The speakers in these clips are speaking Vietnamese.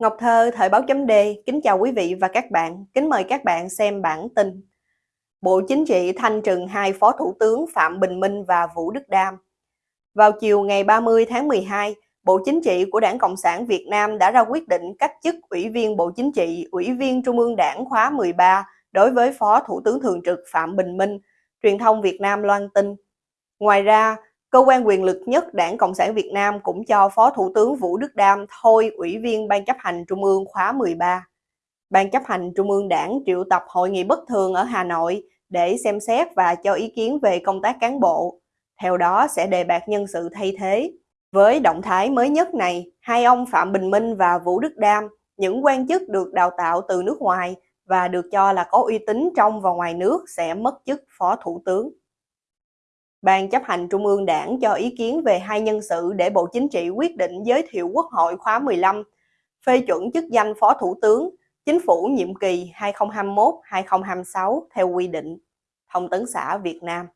Ngọc Thơ, Thời báo chấm D, kính chào quý vị và các bạn, kính mời các bạn xem bản tin. Bộ Chính trị thanh trừng hai Phó Thủ tướng Phạm Bình Minh và Vũ Đức Đam. Vào chiều ngày 30 tháng 12, Bộ Chính trị của Đảng Cộng sản Việt Nam đã ra quyết định cách chức Ủy viên Bộ Chính trị, Ủy viên Trung ương Đảng khóa 13 đối với Phó Thủ tướng Thường trực Phạm Bình Minh, truyền thông Việt Nam loan tin. Ngoài ra, Cơ quan quyền lực nhất Đảng Cộng sản Việt Nam cũng cho Phó Thủ tướng Vũ Đức Đam thôi Ủy viên Ban chấp hành Trung ương khóa 13. Ban chấp hành Trung ương Đảng triệu tập hội nghị bất thường ở Hà Nội để xem xét và cho ý kiến về công tác cán bộ. Theo đó sẽ đề bạt nhân sự thay thế. Với động thái mới nhất này, hai ông Phạm Bình Minh và Vũ Đức Đam, những quan chức được đào tạo từ nước ngoài và được cho là có uy tín trong và ngoài nước sẽ mất chức Phó Thủ tướng. Ban chấp hành Trung ương Đảng cho ý kiến về hai nhân sự để Bộ Chính trị quyết định giới thiệu Quốc hội khóa 15, phê chuẩn chức danh Phó Thủ tướng, Chính phủ nhiệm kỳ 2021-2026 theo quy định. Thông tấn xã Việt Nam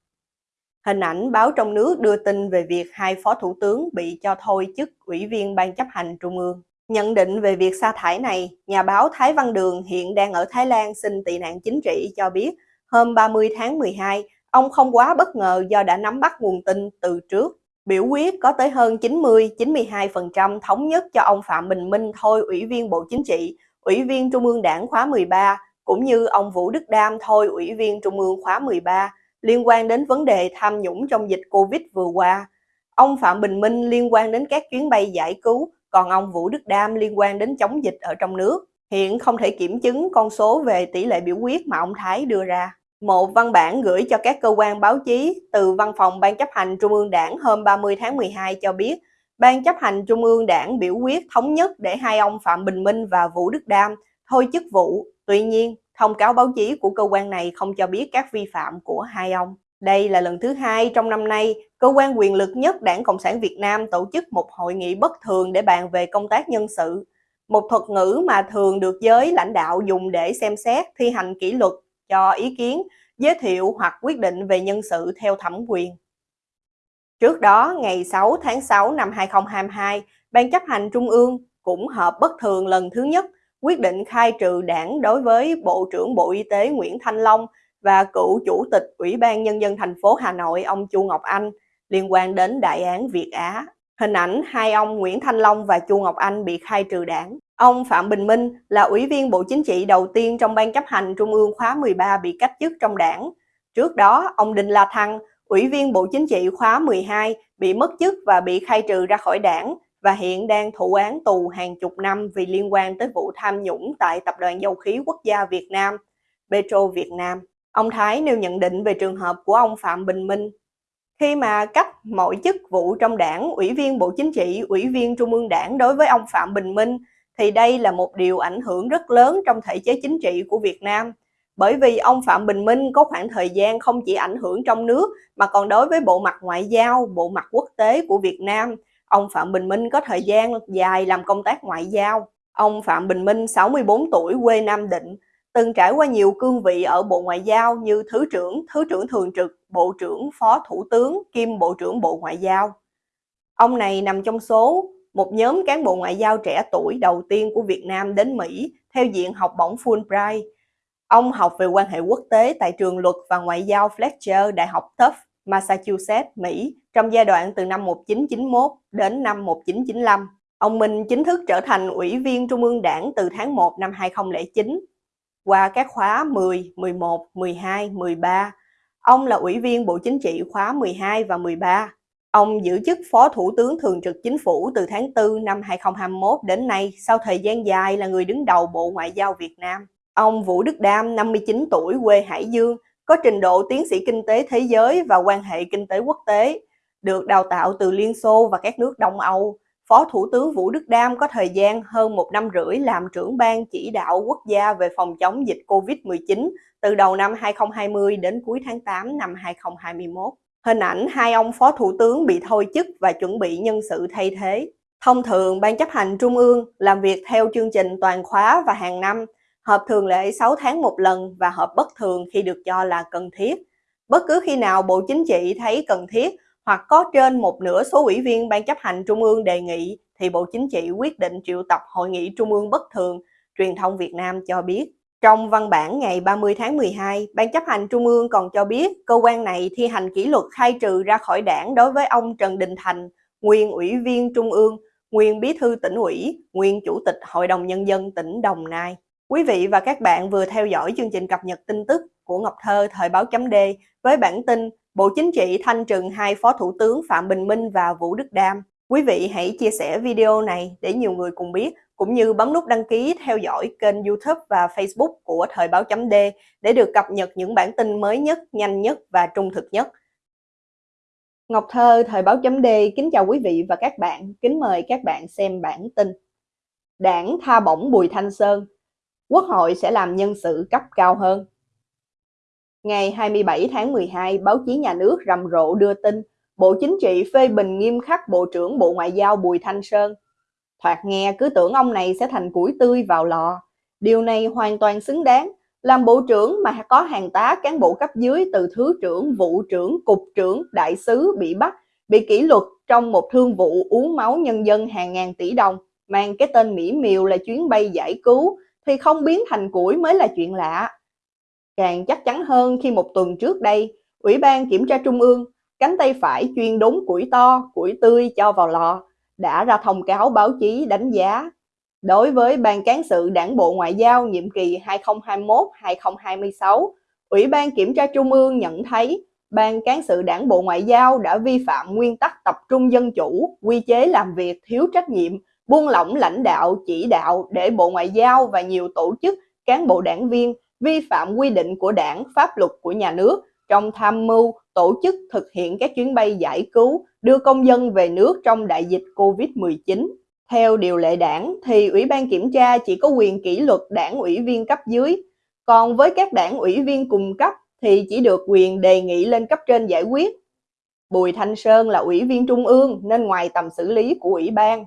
Hình ảnh báo trong nước đưa tin về việc hai Phó Thủ tướng bị cho thôi chức Ủy viên Ban chấp hành Trung ương. Nhận định về việc sa thải này, nhà báo Thái Văn Đường hiện đang ở Thái Lan xin tị nạn chính trị cho biết hôm 30 tháng 12, Ông không quá bất ngờ do đã nắm bắt nguồn tin từ trước. Biểu quyết có tới hơn 90-92% thống nhất cho ông Phạm Bình Minh thôi Ủy viên Bộ Chính trị, Ủy viên Trung ương Đảng khóa 13, cũng như ông Vũ Đức Đam thôi Ủy viên Trung ương khóa 13 liên quan đến vấn đề tham nhũng trong dịch Covid vừa qua. Ông Phạm Bình Minh liên quan đến các chuyến bay giải cứu, còn ông Vũ Đức Đam liên quan đến chống dịch ở trong nước. Hiện không thể kiểm chứng con số về tỷ lệ biểu quyết mà ông Thái đưa ra. Một văn bản gửi cho các cơ quan báo chí từ Văn phòng Ban chấp hành Trung ương Đảng hôm 30 tháng 12 cho biết, Ban chấp hành Trung ương Đảng biểu quyết thống nhất để hai ông Phạm Bình Minh và Vũ Đức Đam thôi chức vụ. Tuy nhiên, thông cáo báo chí của cơ quan này không cho biết các vi phạm của hai ông. Đây là lần thứ hai trong năm nay, cơ quan quyền lực nhất Đảng Cộng sản Việt Nam tổ chức một hội nghị bất thường để bàn về công tác nhân sự. Một thuật ngữ mà thường được giới lãnh đạo dùng để xem xét thi hành kỷ luật cho ý kiến, giới thiệu hoặc quyết định về nhân sự theo thẩm quyền. Trước đó, ngày 6 tháng 6 năm 2022, Ban chấp hành Trung ương cũng họp bất thường lần thứ nhất quyết định khai trừ đảng đối với Bộ trưởng Bộ Y tế Nguyễn Thanh Long và cựu Chủ tịch Ủy ban Nhân dân thành phố Hà Nội ông Chu Ngọc Anh liên quan đến đại án Việt Á. Hình ảnh hai ông Nguyễn Thanh Long và Chu Ngọc Anh bị khai trừ đảng. Ông Phạm Bình Minh là Ủy viên Bộ Chính trị đầu tiên trong Ban chấp hành Trung ương khóa 13 bị cách chức trong đảng. Trước đó, ông Đinh La Thăng, Ủy viên Bộ Chính trị khóa 12, bị mất chức và bị khai trừ ra khỏi đảng và hiện đang thụ án tù hàng chục năm vì liên quan tới vụ tham nhũng tại Tập đoàn Dầu khí Quốc gia Việt Nam, Petro Việt Nam. Ông Thái nêu nhận định về trường hợp của ông Phạm Bình Minh. Khi mà cách mọi chức vụ trong đảng, Ủy viên Bộ Chính trị, Ủy viên Trung ương đảng đối với ông Phạm Bình Minh thì đây là một điều ảnh hưởng rất lớn trong thể chế chính trị của Việt Nam. Bởi vì ông Phạm Bình Minh có khoảng thời gian không chỉ ảnh hưởng trong nước mà còn đối với bộ mặt ngoại giao, bộ mặt quốc tế của Việt Nam. Ông Phạm Bình Minh có thời gian dài làm công tác ngoại giao. Ông Phạm Bình Minh 64 tuổi quê Nam Định, từng trải qua nhiều cương vị ở Bộ Ngoại giao như Thứ trưởng, Thứ trưởng Thường trực, Bộ trưởng, Phó Thủ tướng, kiêm Bộ trưởng Bộ Ngoại giao. Ông này nằm trong số một nhóm cán bộ ngoại giao trẻ tuổi đầu tiên của Việt Nam đến Mỹ theo diện học bổng Fulbright. Ông học về quan hệ quốc tế tại trường luật và ngoại giao Fletcher, Đại học Tufts, Massachusetts, Mỹ trong giai đoạn từ năm 1991 đến năm 1995. Ông Minh chính thức trở thành Ủy viên Trung ương Đảng từ tháng 1 năm 2009. Qua các khóa 10, 11, 12, 13, ông là Ủy viên Bộ Chính trị khóa 12 và 13. Ông giữ chức Phó Thủ tướng Thường trực Chính phủ từ tháng 4 năm 2021 đến nay sau thời gian dài là người đứng đầu Bộ Ngoại giao Việt Nam. Ông Vũ Đức Đam, 59 tuổi, quê Hải Dương, có trình độ tiến sĩ kinh tế thế giới và quan hệ kinh tế quốc tế, được đào tạo từ Liên Xô và các nước Đông Âu. Phó Thủ tướng Vũ Đức Đam có thời gian hơn một năm rưỡi làm trưởng ban chỉ đạo quốc gia về phòng chống dịch COVID-19 từ đầu năm 2020 đến cuối tháng 8 năm 2021. Hình ảnh hai ông phó thủ tướng bị thôi chức và chuẩn bị nhân sự thay thế. Thông thường, Ban chấp hành Trung ương làm việc theo chương trình toàn khóa và hàng năm, họp thường lệ 6 tháng một lần và họp bất thường khi được cho là cần thiết. Bất cứ khi nào Bộ Chính trị thấy cần thiết hoặc có trên một nửa số ủy viên Ban chấp hành Trung ương đề nghị thì Bộ Chính trị quyết định triệu tập Hội nghị Trung ương bất thường, truyền thông Việt Nam cho biết. Trong văn bản ngày 30 tháng 12, Ban chấp hành Trung ương còn cho biết cơ quan này thi hành kỷ luật khai trừ ra khỏi đảng đối với ông Trần Đình Thành, nguyên ủy viên Trung ương, nguyên bí thư tỉnh ủy, nguyên chủ tịch Hội đồng Nhân dân tỉnh Đồng Nai. Quý vị và các bạn vừa theo dõi chương trình cập nhật tin tức của Ngọc Thơ Thời báo chấm D với bản tin Bộ Chính trị thanh trừng hai Phó Thủ tướng Phạm Bình Minh và Vũ Đức Đam. Quý vị hãy chia sẻ video này để nhiều người cùng biết, cũng như bấm nút đăng ký theo dõi kênh YouTube và Facebook của Thời báo chấm D để được cập nhật những bản tin mới nhất, nhanh nhất và trung thực nhất. Ngọc Thơ, Thời báo chấm D kính chào quý vị và các bạn, kính mời các bạn xem bản tin. Đảng tha bổng Bùi Thanh Sơn, Quốc hội sẽ làm nhân sự cấp cao hơn. Ngày 27 tháng 12, báo chí nhà nước rầm rộ đưa tin Bộ Chính trị phê bình nghiêm khắc Bộ trưởng Bộ Ngoại giao Bùi Thanh Sơn. Thoạt nghe cứ tưởng ông này sẽ thành củi tươi vào lò. Điều này hoàn toàn xứng đáng. Làm bộ trưởng mà có hàng tá cán bộ cấp dưới từ thứ trưởng, vụ trưởng, cục trưởng, đại sứ bị bắt, bị kỷ luật trong một thương vụ uống máu nhân dân hàng ngàn tỷ đồng, mang cái tên mỹ miều là chuyến bay giải cứu, thì không biến thành củi mới là chuyện lạ. Càng chắc chắn hơn khi một tuần trước đây, Ủy ban Kiểm tra Trung ương, cánh tay phải chuyên đốn củi to, củi tươi cho vào lò, đã ra thông cáo báo chí đánh giá. Đối với Ban Cán sự Đảng Bộ Ngoại giao nhiệm kỳ 2021-2026, Ủy ban Kiểm tra Trung ương nhận thấy Ban Cán sự Đảng Bộ Ngoại giao đã vi phạm nguyên tắc tập trung dân chủ, quy chế làm việc thiếu trách nhiệm, buông lỏng lãnh đạo, chỉ đạo để Bộ Ngoại giao và nhiều tổ chức, cán bộ đảng viên vi phạm quy định của đảng, pháp luật của nhà nước trong tham mưu, tổ chức thực hiện các chuyến bay giải cứu, đưa công dân về nước trong đại dịch COVID-19. Theo điều lệ đảng thì Ủy ban Kiểm tra chỉ có quyền kỷ luật đảng ủy viên cấp dưới, còn với các đảng ủy viên cùng cấp thì chỉ được quyền đề nghị lên cấp trên giải quyết. Bùi Thanh Sơn là ủy viên trung ương nên ngoài tầm xử lý của ủy ban.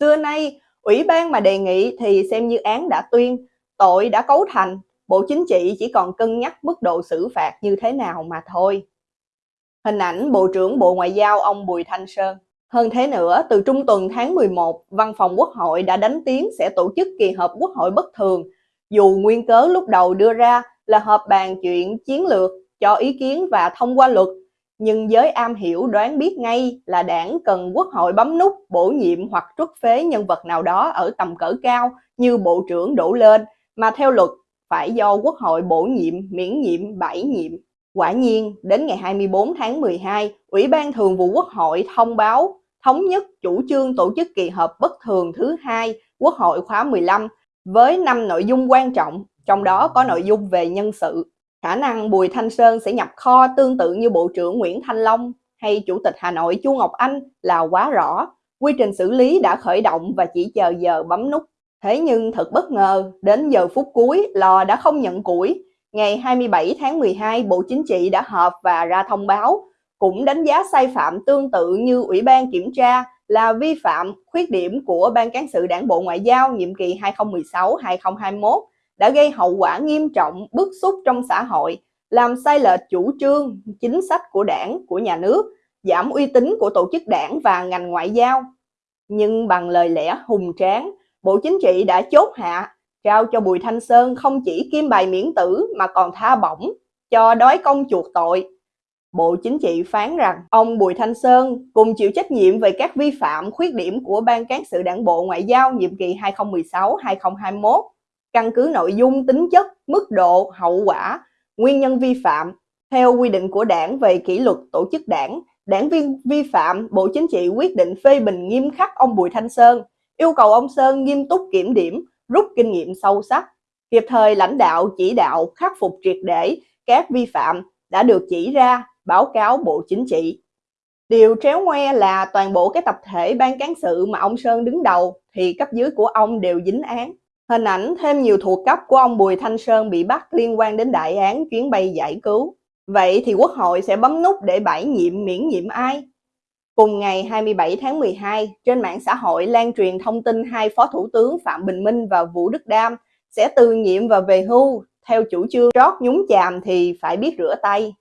Xưa nay, ủy ban mà đề nghị thì xem như án đã tuyên, tội đã cấu thành, Bộ Chính trị chỉ còn cân nhắc mức độ xử phạt như thế nào mà thôi. Hình ảnh Bộ trưởng Bộ Ngoại giao ông Bùi Thanh Sơn. Hơn thế nữa, từ trung tuần tháng 11, Văn phòng Quốc hội đã đánh tiếng sẽ tổ chức kỳ họp Quốc hội bất thường, dù nguyên cớ lúc đầu đưa ra là họp bàn chuyện chiến lược, cho ý kiến và thông qua luật, nhưng giới am hiểu đoán biết ngay là đảng cần quốc hội bấm nút bổ nhiệm hoặc trút phế nhân vật nào đó ở tầm cỡ cao như bộ trưởng đổ lên, mà theo luật phải do quốc hội bổ nhiệm, miễn nhiệm, bãi nhiệm. Quả nhiên, đến ngày 24 tháng 12, Ủy ban Thường vụ Quốc hội thông báo thống nhất chủ trương tổ chức kỳ họp bất thường thứ hai Quốc hội khóa 15 với 5 nội dung quan trọng, trong đó có nội dung về nhân sự. Khả năng Bùi Thanh Sơn sẽ nhập kho tương tự như Bộ trưởng Nguyễn Thanh Long hay Chủ tịch Hà Nội Chu Ngọc Anh là quá rõ. Quy trình xử lý đã khởi động và chỉ chờ giờ bấm nút. Thế nhưng thật bất ngờ, đến giờ phút cuối, lò đã không nhận củi. Ngày 27 tháng 12, Bộ Chính trị đã họp và ra thông báo, cũng đánh giá sai phạm tương tự như Ủy ban Kiểm tra là vi phạm, khuyết điểm của Ban Cán sự Đảng Bộ Ngoại giao nhiệm kỳ 2016-2021 đã gây hậu quả nghiêm trọng, bức xúc trong xã hội, làm sai lệch chủ trương, chính sách của đảng, của nhà nước, giảm uy tín của tổ chức đảng và ngành ngoại giao. Nhưng bằng lời lẽ hùng tráng, Bộ Chính trị đã chốt hạ, trao cho Bùi Thanh Sơn không chỉ kim bài miễn tử mà còn tha bổng cho đói công chuộc tội. Bộ Chính trị phán rằng ông Bùi Thanh Sơn cùng chịu trách nhiệm về các vi phạm, khuyết điểm của Ban Cán sự Đảng Bộ Ngoại giao nhiệm kỳ 2016-2021 căn cứ nội dung, tính chất, mức độ, hậu quả, nguyên nhân vi phạm. Theo quy định của đảng về kỷ luật tổ chức đảng, đảng viên vi phạm, Bộ Chính trị quyết định phê bình nghiêm khắc ông Bùi Thanh Sơn, yêu cầu ông Sơn nghiêm túc kiểm điểm, rút kinh nghiệm sâu sắc, kịp thời lãnh đạo chỉ đạo khắc phục triệt để các vi phạm đã được chỉ ra, báo cáo Bộ Chính trị. Điều tréo ngoe là toàn bộ cái tập thể ban cán sự mà ông Sơn đứng đầu thì cấp dưới của ông đều dính án. Hình ảnh thêm nhiều thuộc cấp của ông Bùi Thanh Sơn bị bắt liên quan đến đại án chuyến bay giải cứu. Vậy thì Quốc hội sẽ bấm nút để bãi nhiệm miễn nhiệm ai? Cùng ngày 27 tháng 12, trên mạng xã hội lan truyền thông tin hai Phó Thủ tướng Phạm Bình Minh và Vũ Đức Đam sẽ từ nhiệm và về hưu theo chủ trương rót nhúng chàm thì phải biết rửa tay.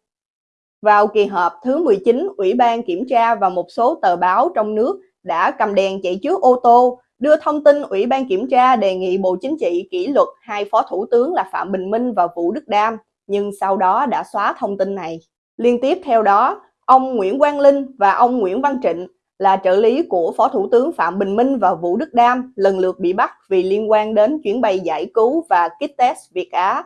Vào kỳ họp thứ 19, Ủy ban Kiểm tra và một số tờ báo trong nước đã cầm đèn chạy trước ô tô, đưa thông tin Ủy ban Kiểm tra đề nghị Bộ Chính trị kỷ luật hai Phó Thủ tướng là Phạm Bình Minh và Vũ Đức Đam, nhưng sau đó đã xóa thông tin này. Liên tiếp theo đó, ông Nguyễn Quang Linh và ông Nguyễn Văn Trịnh là trợ lý của Phó Thủ tướng Phạm Bình Minh và Vũ Đức Đam lần lượt bị bắt vì liên quan đến chuyến bay giải cứu và kit test Việt Á.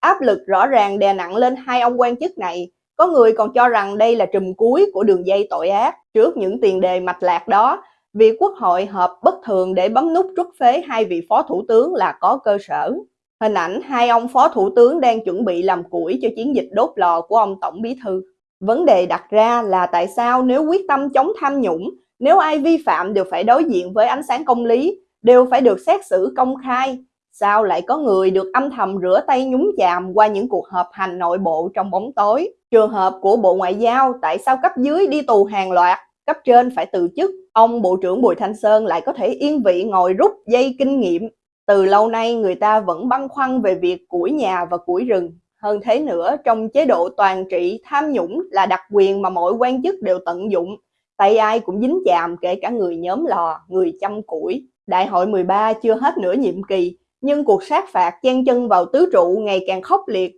Áp lực rõ ràng đè nặng lên hai ông quan chức này. Có người còn cho rằng đây là trùm cuối của đường dây tội ác. Trước những tiền đề mạch lạc đó, việc Quốc hội họp bất thường để bấm nút rút phế hai vị Phó Thủ tướng là có cơ sở. Hình ảnh hai ông Phó Thủ tướng đang chuẩn bị làm củi cho chiến dịch đốt lò của ông Tổng Bí Thư. Vấn đề đặt ra là tại sao nếu quyết tâm chống tham nhũng, nếu ai vi phạm đều phải đối diện với ánh sáng công lý, đều phải được xét xử công khai, sao lại có người được âm thầm rửa tay nhúng chàm qua những cuộc họp hành nội bộ trong bóng tối? Trường hợp của Bộ Ngoại giao tại sao cấp dưới đi tù hàng loạt, cấp trên phải từ chức, ông Bộ trưởng Bùi Thanh Sơn lại có thể yên vị ngồi rút dây kinh nghiệm. Từ lâu nay người ta vẫn băn khoăn về việc củi nhà và củi rừng. Hơn thế nữa, trong chế độ toàn trị, tham nhũng là đặc quyền mà mọi quan chức đều tận dụng. Tay ai cũng dính chàm, kể cả người nhóm lò, người chăm củi. Đại hội 13 chưa hết nửa nhiệm kỳ, nhưng cuộc sát phạt chen chân vào tứ trụ ngày càng khốc liệt.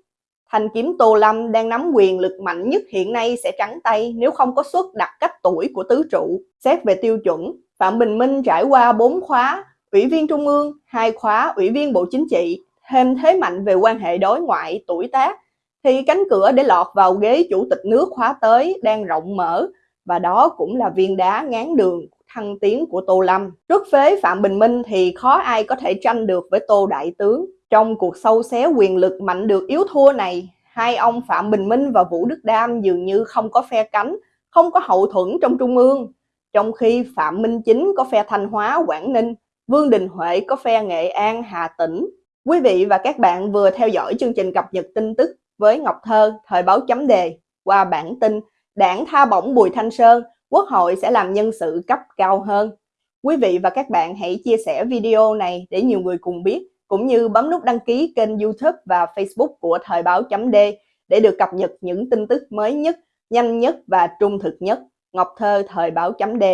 Thanh kiếm Tô Lâm đang nắm quyền lực mạnh nhất hiện nay sẽ trắng tay nếu không có suất đặt cách tuổi của tứ trụ. Xét về tiêu chuẩn, Phạm Bình Minh trải qua 4 khóa, Ủy viên Trung ương, hai khóa Ủy viên Bộ Chính trị, thêm thế mạnh về quan hệ đối ngoại, tuổi tác, thì cánh cửa để lọt vào ghế chủ tịch nước khóa tới đang rộng mở và đó cũng là viên đá ngán đường thăng tiến của Tô Lâm. trước phế Phạm Bình Minh thì khó ai có thể tranh được với Tô Đại Tướng. Trong cuộc sâu xé quyền lực mạnh được yếu thua này, hai ông Phạm Bình Minh và Vũ Đức Đam dường như không có phe cánh, không có hậu thuẫn trong Trung ương. Trong khi Phạm Minh Chính có phe Thanh Hóa, Quảng Ninh, Vương Đình Huệ có phe Nghệ An, Hà Tĩnh. Quý vị và các bạn vừa theo dõi chương trình cập nhật tin tức với Ngọc Thơ, Thời báo chấm đề qua bản tin Đảng tha bổng Bùi Thanh Sơn, Quốc hội sẽ làm nhân sự cấp cao hơn. Quý vị và các bạn hãy chia sẻ video này để nhiều người cùng biết, cũng như bấm nút đăng ký kênh YouTube và Facebook của Thời báo chấm D để được cập nhật những tin tức mới nhất, nhanh nhất và trung thực nhất. Ngọc Thơ Thời báo chấm D